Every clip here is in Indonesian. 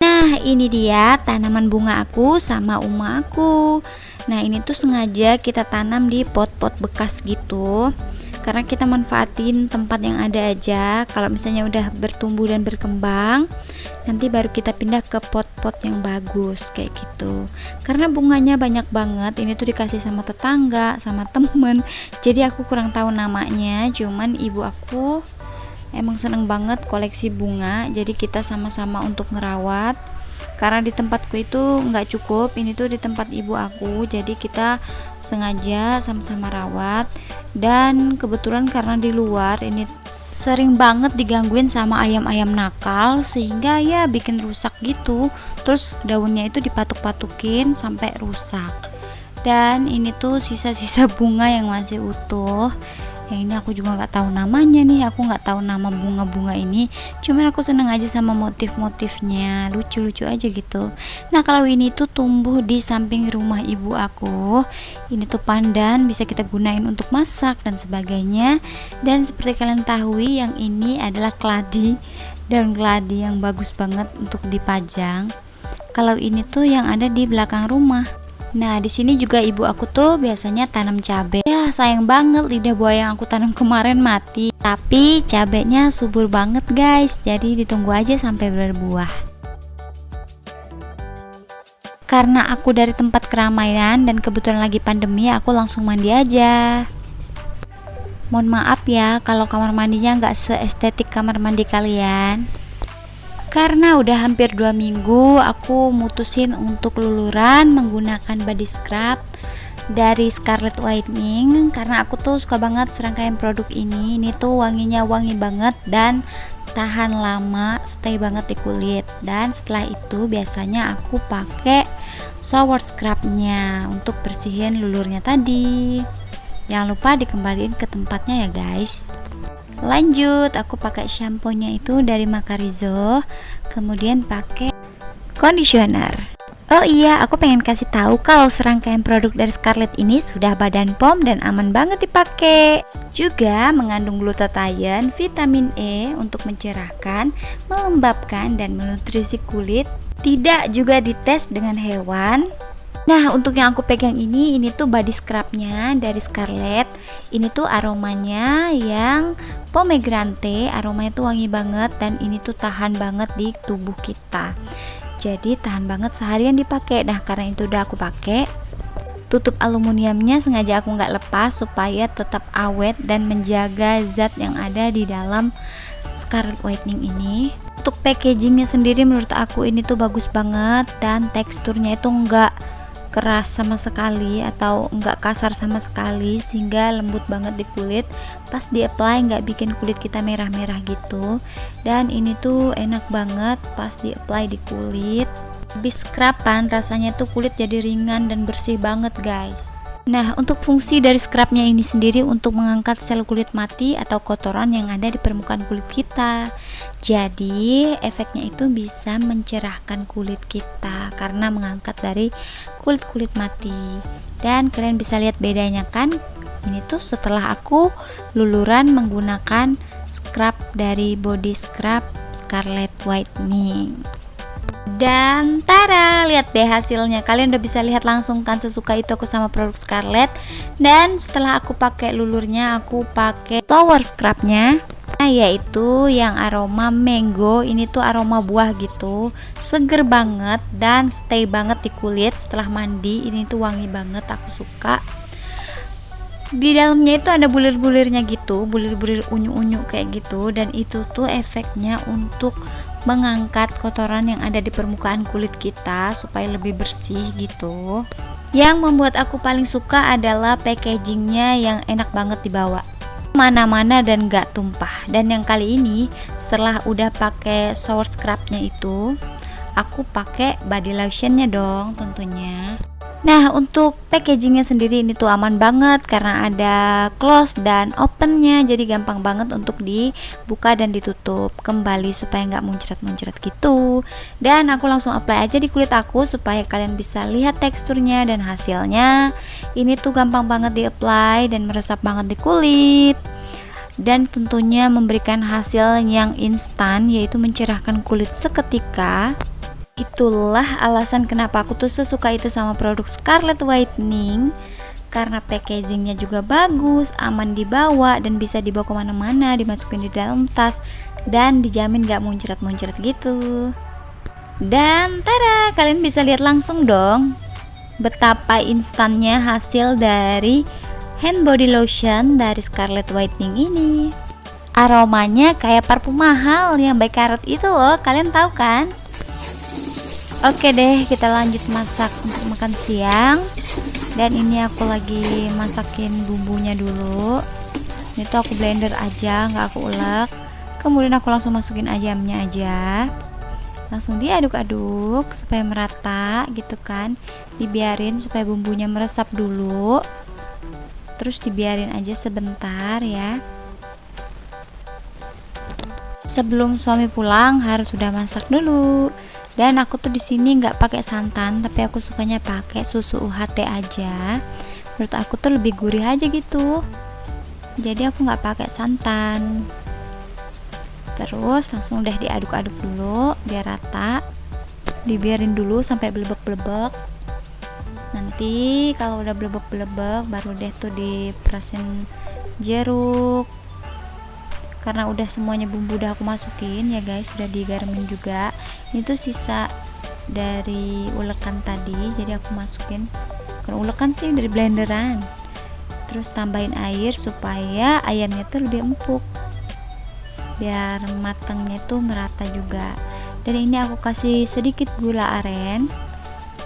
Nah ini dia tanaman bunga aku sama uma aku. Nah ini tuh sengaja kita tanam di pot-pot bekas gitu Karena kita manfaatin tempat yang ada aja. Kalau misalnya udah bertumbuh dan berkembang Nanti baru kita pindah ke pot-pot yang bagus kayak gitu. Karena bunganya banyak banget Ini tuh dikasih sama tetangga, sama temen. Jadi aku kurang tahu namanya Cuman ibu aku emang seneng banget koleksi bunga. Jadi kita sama-sama untuk ngerawat karena di tempatku itu nggak cukup ini tuh di tempat ibu aku jadi kita sengaja sama-sama rawat. Dan kebetulan karena di luar ini sering banget digangguin sama ayam-ayam nakal sehingga ya bikin rusak gitu. Terus daunnya itu dipatuk-patukin sampai rusak. Dan ini tuh sisa-sisa bunga yang masih utuh yang ini aku juga nggak tahu namanya nih aku nggak tahu nama bunga-bunga ini. Cuman aku seneng aja sama motif-motifnya lucu-lucu aja gitu. Nah kalau ini tuh tumbuh di samping rumah ibu aku ini tuh pandan bisa kita gunain untuk masak dan sebagainya. Dan seperti kalian tahu yang ini adalah keladi daun keladi yang bagus banget untuk dipajang. Kalau ini tuh yang ada di belakang rumah Nah, di sini juga ibu aku tuh biasanya tanam cabai. Ya, sayang banget lidah buaya yang aku tanam kemarin mati. Tapi cabenya subur banget, guys. Jadi ditunggu aja sampai berbuah. Karena aku dari tempat keramaian dan kebetulan lagi pandemi, aku langsung mandi aja. Mohon maaf ya kalau kamar mandinya nggak seestetik kamar mandi kalian karena udah hampir dua minggu aku mutusin untuk luluran menggunakan body scrub dari Scarlet Whitening. Karena aku tuh suka banget serangkaian produk ini. Ini tuh wanginya wangi banget dan tahan lama stay banget di kulit. Dan setelah itu biasanya aku pakai shower scrubnya untuk bersihin lulurnya tadi. Jangan lupa dikembaliin ke tempatnya ya guys lanjut aku pakai shampoo nya itu dari Macarizo kemudian pakai conditioner Oh iya, aku pengen kasih tahu kalau serangkaian produk dari Scarlett ini sudah badan pom dan aman banget dipakai. Juga mengandung glutathione, vitamin E untuk mencerahkan, melembabkan dan menutrisi kulit. Tidak juga dites dengan hewan, Nah untuk yang aku pegang ini ini tuh body scrubnya dari Scarlett. Ini tuh aromanya yang pomegranate aromanya tuh wangi banget dan ini tuh tahan banget di tubuh kita. Jadi tahan banget seharian dipakai. Nah karena itu udah aku pakai tutup aluminiumnya sengaja aku nggak lepas supaya tetap awet dan menjaga zat yang ada di dalam Scarlet Whitening ini. Untuk packagingnya sendiri menurut aku ini tuh bagus banget dan teksturnya itu enggak keras sama sekali atau enggak kasar sama sekali sehingga lembut banget di kulit. Pas di apply nggak bikin kulit kita merah-merah gitu. Dan ini tuh enak banget pas di apply di kulit. Habis scruban rasanya tuh kulit jadi ringan dan bersih banget guys Nah, untuk fungsi dari scrubnya ini sendiri untuk mengangkat sel kulit mati atau kotoran yang ada di permukaan kulit kita. Jadi, efeknya itu bisa mencerahkan kulit kita karena mengangkat dari kulit-kulit mati. Dan kalian bisa lihat bedanya kan? Ini tuh setelah aku luluran menggunakan scrub dari body scrub Scarlet Whitening dan tara lihat deh hasilnya. Kalian udah bisa lihat langsung kan sesuka itu aku sama produk Scarlett. Dan setelah aku pakai lulurnya aku pakai tower scrubnya. Nah, yaitu yang aroma mango. Ini tuh aroma buah gitu. Seger banget dan stay banget di kulit. Setelah mandi ini tuh wangi banget aku suka. Di dalamnya itu ada bulir-bulirnya gitu. Bulir-bulir unyu-unyu kayak gitu. Dan itu tuh efeknya untuk mengangkat kotoran yang ada di permukaan kulit kita supaya lebih bersih gitu. Yang membuat aku paling suka adalah packagingnya yang enak banget dibawa. Mana-mana dan gak tumpah. Dan yang kali ini setelah udah pakai shower scrubnya itu aku pakai body lotionnya dong tentunya Nah untuk packagingnya sendiri ini tuh aman banget karena ada close dan opennya jadi gampang banget untuk dibuka dan ditutup kembali supaya nggak muncrat-muncrat gitu. Dan aku langsung apply aja di kulit aku supaya kalian bisa lihat teksturnya dan hasilnya. Ini tuh gampang banget di apply dan meresap banget di kulit. Dan tentunya memberikan hasil yang instan yaitu mencerahkan kulit seketika itulah alasan kenapa aku tuh sesuka itu sama produk Scarlet Whitening karena packagingnya juga bagus, aman dibawa dan bisa dibawa ke mana-mana, dimasukin di dalam tas dan dijamin gak muncrat-muncrat gitu. Dan tada, kalian bisa lihat langsung dong betapa instannya hasil dari hand body lotion dari Scarlet Whitening ini. Aromanya kayak parfum mahal yang baik karat itu loh, kalian tahu kan? Oke deh kita lanjut masak untuk makan siang. Dan ini aku lagi masakin bumbunya dulu. Ini tuh aku blender aja nggak aku ulek. Kemudian aku langsung masukin ayamnya aja. Langsung diaduk-aduk supaya merata gitu kan. Dibiarin supaya bumbunya meresap dulu. Terus dibiarin aja sebentar ya. Sebelum suami pulang harus sudah masak dulu dan aku tuh di sini nggak pakai santan tapi aku sukanya pakai susu UHT aja. Menurut aku tuh lebih gurih aja gitu. Jadi aku nggak pakai santan. Terus langsung deh diaduk-aduk dulu biar rata. Dibiarin dulu sampai belebek-belebek. Nanti kalau udah belebek-belebek baru deh tuh diperasin jeruk karena udah semuanya bumbu udah aku masukin ya guys sudah digarmin juga. Ini tuh sisa dari ulekan tadi jadi aku masukin. Kan ulekan sih dari blenderan. Terus tambahin air supaya ayamnya tuh lebih empuk. Biar matangnya tuh merata juga. Dan ini aku kasih sedikit gula aren.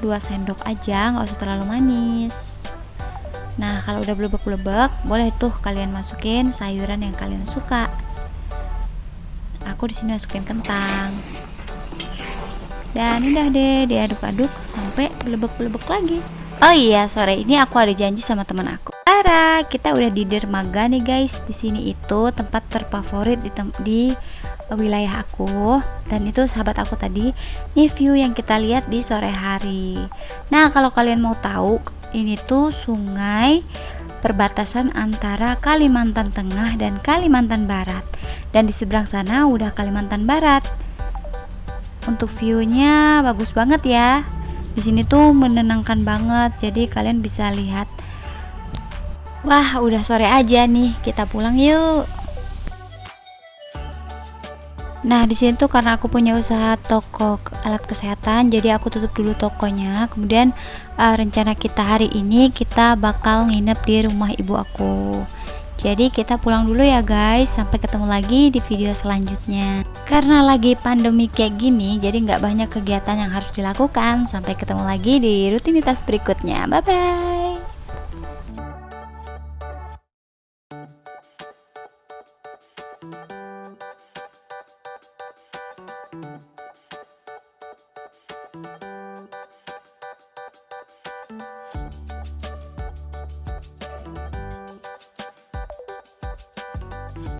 2 sendok aja nggak usah terlalu manis Nah kalau udah belebek-belebek boleh tuh kalian masukin sayuran yang kalian suka. Aku di sini masukin kentang. Dan udah deh diaduk-aduk sampai belebek-belebek lagi. Oh iya sore ini aku ada janji sama teman aku. Ara kita udah di dermaga nih guys. Di sini itu tempat terfavorit di, di wilayah aku dan itu sahabat aku tadi ini view yang kita lihat di sore hari. Nah kalau kalian mau tahu ini tuh sungai perbatasan antara Kalimantan Tengah dan Kalimantan Barat. Dan di seberang sana udah Kalimantan Barat. Untuk viewnya bagus banget ya. Di sini tuh menenangkan banget jadi kalian bisa lihat. Wah udah sore aja nih. Kita pulang yuk Nah, di sini tuh karena aku punya usaha toko alat kesehatan, jadi aku tutup dulu tokonya. Kemudian uh, rencana kita hari ini kita bakal nginep di rumah ibu aku. Jadi kita pulang dulu ya guys, sampai ketemu lagi di video selanjutnya. Karena lagi pandemi kayak gini, jadi nggak banyak kegiatan yang harus dilakukan. Sampai ketemu lagi di rutinitas berikutnya. Bye bye.